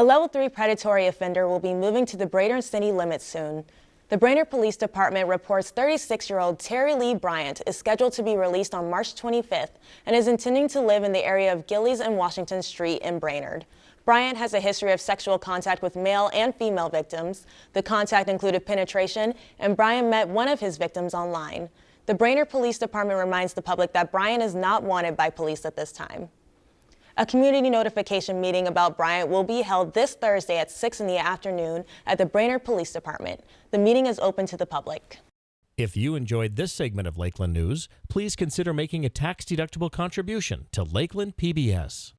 A level 3 predatory offender will be moving to the Brainerd city limits soon. The Brainerd Police Department reports 36-year-old Terry Lee Bryant is scheduled to be released on March 25th and is intending to live in the area of Gillies and Washington Street in Brainerd. Bryant has a history of sexual contact with male and female victims. The contact included penetration, and Bryant met one of his victims online. The Brainerd Police Department reminds the public that Bryant is not wanted by police at this time. A community notification meeting about Bryant will be held this Thursday at 6 in the afternoon at the Brainerd Police Department. The meeting is open to the public. If you enjoyed this segment of Lakeland News, please consider making a tax-deductible contribution to Lakeland PBS.